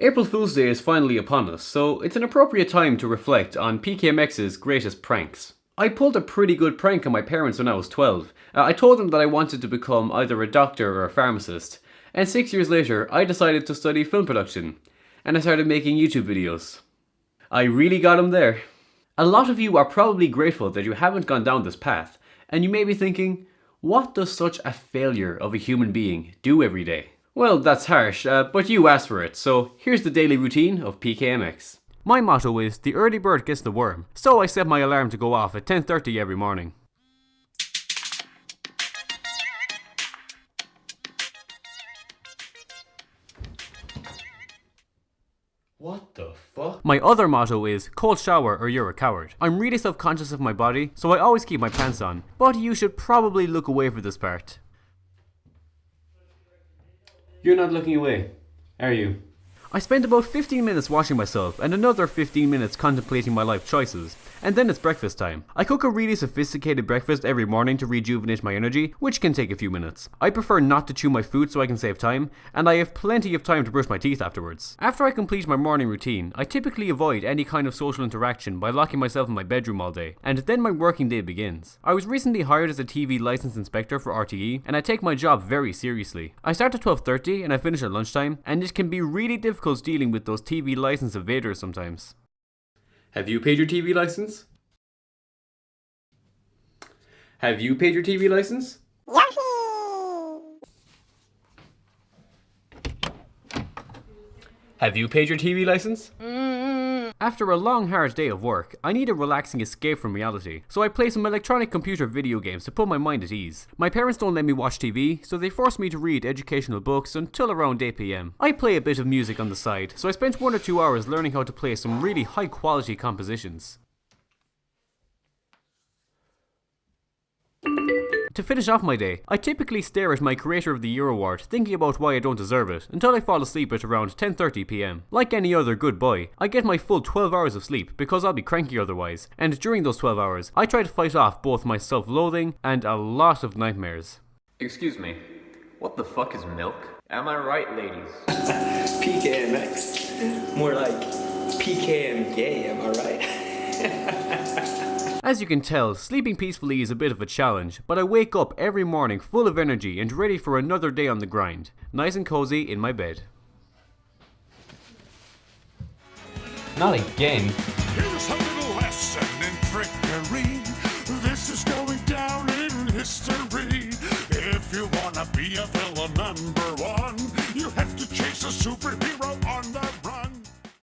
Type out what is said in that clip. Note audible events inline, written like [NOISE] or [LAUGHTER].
April Fool's Day is finally upon us, so it's an appropriate time to reflect on PKMX's greatest pranks. I pulled a pretty good prank on my parents when I was 12. Uh, I told them that I wanted to become either a doctor or a pharmacist, and six years later I decided to study film production, and I started making YouTube videos. I really got them there. A lot of you are probably grateful that you haven't gone down this path, and you may be thinking, what does such a failure of a human being do every day? Well, that's harsh, uh, but you asked for it, so here's the daily routine of PKMX. My motto is, the early bird gets the worm, so I set my alarm to go off at 10.30 every morning. What the fuck? My other motto is, cold shower or you're a coward. I'm really self-conscious of my body, so I always keep my pants on, but you should probably look away for this part. You're not looking away, are you? I spend about 15 minutes washing myself and another 15 minutes contemplating my life choices. And then it's breakfast time. I cook a really sophisticated breakfast every morning to rejuvenate my energy, which can take a few minutes. I prefer not to chew my food so I can save time, and I have plenty of time to brush my teeth afterwards. After I complete my morning routine, I typically avoid any kind of social interaction by locking myself in my bedroom all day, and then my working day begins. I was recently hired as a TV license inspector for RTE, and I take my job very seriously. I start at 12.30 and I finish at lunchtime, and it can be really difficult dealing with those TV license evaders sometimes. Have you paid your TV license? Have you paid your TV license? Have you paid your TV license? Mm. After a long hard day of work, I need a relaxing escape from reality, so I play some electronic computer video games to put my mind at ease. My parents don't let me watch TV, so they force me to read educational books until around 8pm. I play a bit of music on the side, so I spent one or two hours learning how to play some really high quality compositions. To finish off my day, I typically stare at my Creator of the Year award, thinking about why I don't deserve it, until I fall asleep at around 10.30pm. Like any other good boy, I get my full 12 hours of sleep, because I'll be cranky otherwise, and during those 12 hours, I try to fight off both my self-loathing and a lot of nightmares. Excuse me, what the fuck is milk? Am I right, ladies? [LAUGHS] PKMX. More like PKM gay, am I right? [LAUGHS] As you can tell, sleeping peacefully is a bit of a challenge, but I wake up every morning full of energy and ready for another day on the grind. Nice and cozy in my bed. Not again. Here's a little lesson in trickery. This is going down in history. If you wanna be a villain number one, you have to chase a superhero